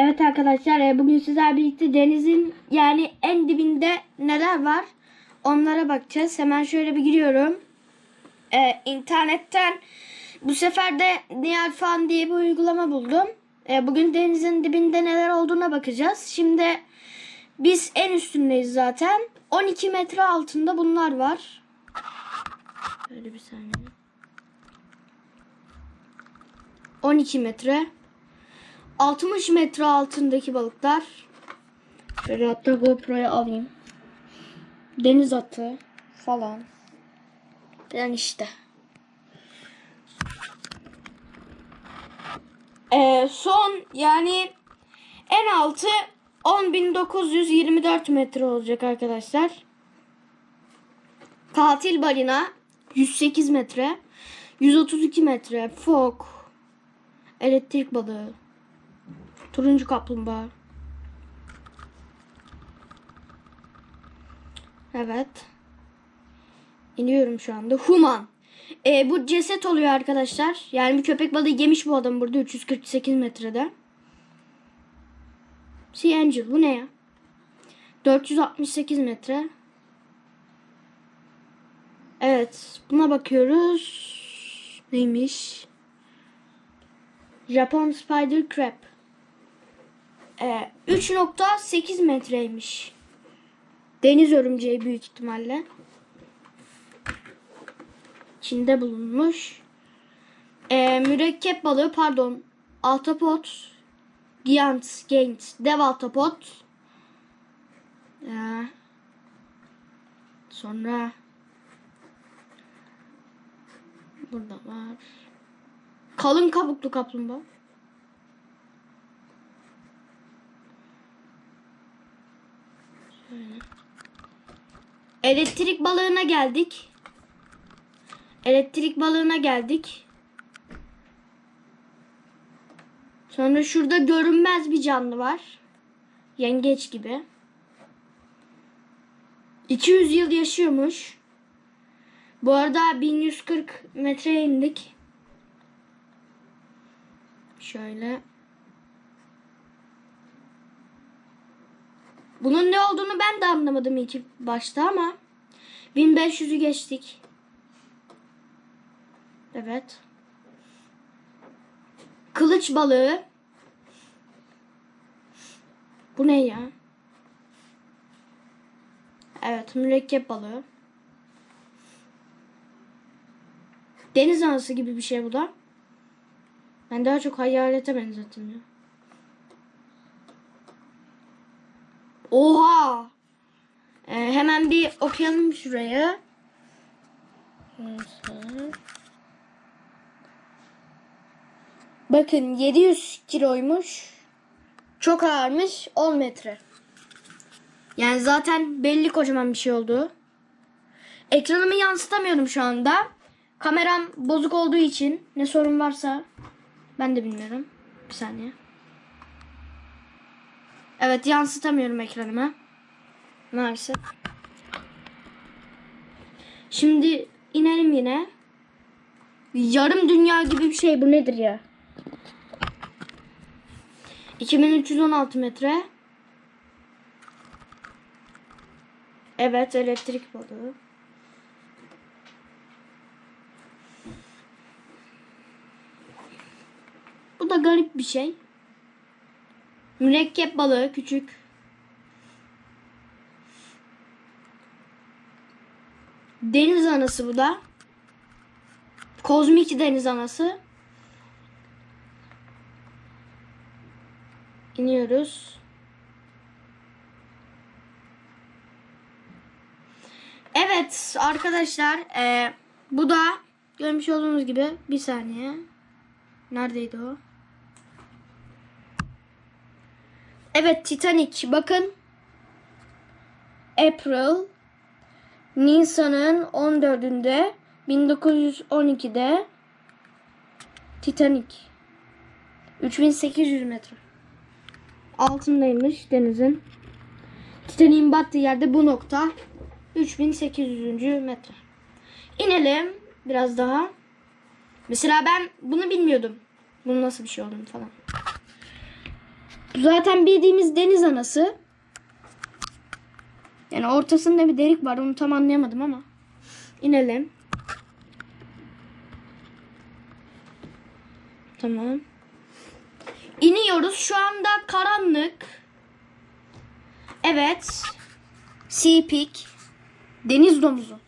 Evet arkadaşlar e, bugün sizlerle birlikte denizin yani en dibinde neler var onlara bakacağız. Hemen şöyle bir giriyorum. E, internetten bu sefer de Nihal Fan diye bir uygulama buldum. E, bugün denizin dibinde neler olduğuna bakacağız. Şimdi biz en üstündeyiz zaten. 12 metre altında bunlar var. Şöyle bir saniye. 12 metre. 60 metre altındaki balıklar. Şöyle hatta GoPro'ya alayım. Deniz atı falan. Yani işte. Ee, son yani en altı 10.924 metre olacak arkadaşlar. Katil balina 108 metre. 132 metre. Fok. Elektrik balığı. Turuncu kaplumbağa. Evet. İniyorum şu anda. Human. Ee, bu ceset oluyor arkadaşlar. Yani bir köpek balığı yemiş bu adam burada 348 metrede. Sea Angel bu ne ya? 468 metre. Evet. Buna bakıyoruz. Neymiş? Japon Spider Crab. Ee, 3.8 metreymiş. Deniz örümceği büyük ihtimalle. Çin'de bulunmuş. Ee, mürekkep balığı pardon. Altapot. Giant, Gaint, dev altapot. Ee, sonra burada var. Kalın kabuklu kaplumbağa. Şöyle. Elektrik balığına geldik. Elektrik balığına geldik. Sonra şurada görünmez bir canlı var. Yengeç gibi. 200 yıl yaşıyormuş. Bu arada 1140 metreye indik. Şöyle. Bunun ne olduğunu ben de anlamadım ilk başta ama 1500'ü geçtik. Evet. Kılıç balığı. Bu ne ya? Evet, mürekkep balığı. Deniz anası gibi bir şey bu da. Ben daha çok hayalete benzettim ya. Oha! Ee, hemen bir okuyalım. Neyse. Bakın 700 kiloymuş. Çok ağırmış. 10 metre. Yani zaten belli kocaman bir şey oldu. Ekranımı yansıtamıyorum şu anda. Kameram bozuk olduğu için ne sorun varsa ben de bilmiyorum. Bir saniye. Evet yansıtamıyorum ekranıma. Maalesef. Şimdi inelim yine. Yarım dünya gibi bir şey bu nedir ya? 2316 metre. Evet elektrik balığı. Bu da garip bir şey. Mürekkep balığı küçük. Deniz anası bu da. Kozmik deniz anası. İniyoruz. Evet arkadaşlar e, bu da görmüş olduğunuz gibi bir saniye. Neredeydi o? Evet Titanic bakın. April Nisan'ın 14'ünde 1912'de Titanic 3800 metre altındaymış denizin. Titanic'in battığı yerde bu nokta 3800. metre. İnelim biraz daha. Mesela ben bunu bilmiyordum. Bunun nasıl bir şey olduğunu falan. Bu zaten bildiğimiz deniz anası. Yani ortasında bir delik var. Onu tam anlayamadım ama. İnelim. Tamam. İniyoruz. Şu anda karanlık. Evet. Sea Peak. Deniz domuzu.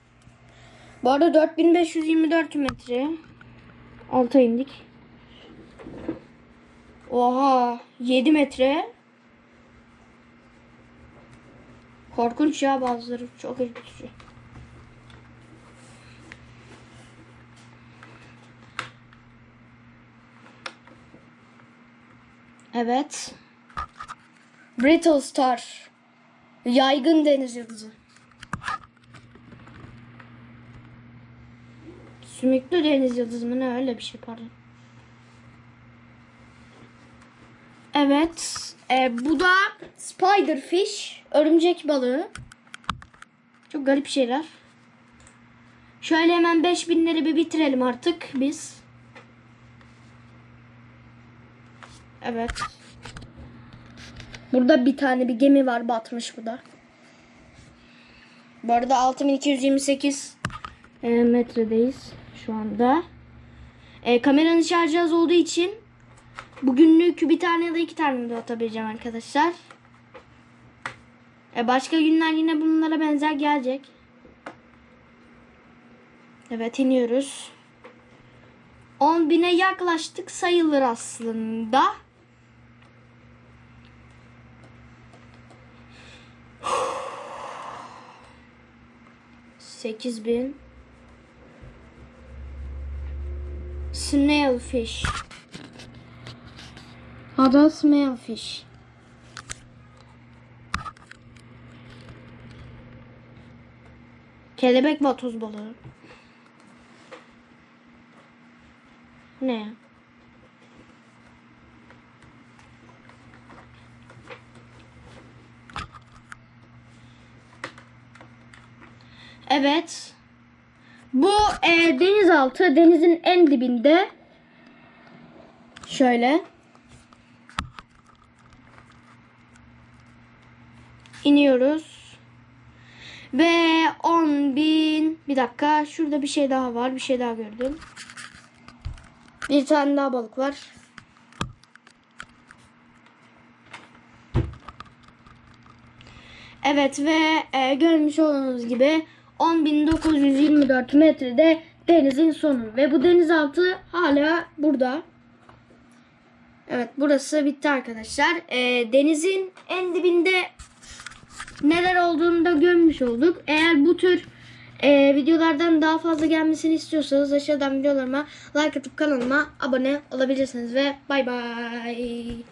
Bu arada 4524 metre. Alta indik. Oha 7 metre. Korkunç ya bazıları çok ürkütücü. Evet. Brittle Star. Yaygın deniz yıldızı. Sümüklü deniz yıldızı mı ne öyle bir şey pardon. Evet. e, bu da spiderfish. Örümcek balığı. Çok garip şeyler. Şöyle hemen 5000'leri bir bitirelim artık biz. Evet. Burada bir tane bir gemi var batmış bu da. Bu arada 6228 e, metredeyiz şu anda. E, kameranın şarjı az olduğu için bugünlük bir tane ya da iki tane de atabileceğim arkadaşlar. E, başka günler yine bunlara benzer gelecek. Evet iniyoruz. 10.000'e yaklaştık sayılır aslında. Sekiz bin. Snailfish. Adı snailfish. Kelebek vatoz balığı. Ne? Evet. Bu e, denizaltı denizin en dibinde. Şöyle. İniyoruz. Ve 10 bin. Bir dakika. Şurada bir şey daha var. Bir şey daha gördüm. Bir tane daha balık var. Evet ve e, görmüş olduğunuz gibi 10.924 metrede denizin sonu. Ve bu denizaltı hala burada. Evet burası bitti arkadaşlar. E, denizin en dibinde neler olduğunu da görmüş olduk. Eğer bu tür e, videolardan daha fazla gelmesini istiyorsanız aşağıdan videolarıma like atıp kanalıma abone olabilirsiniz ve bay bay.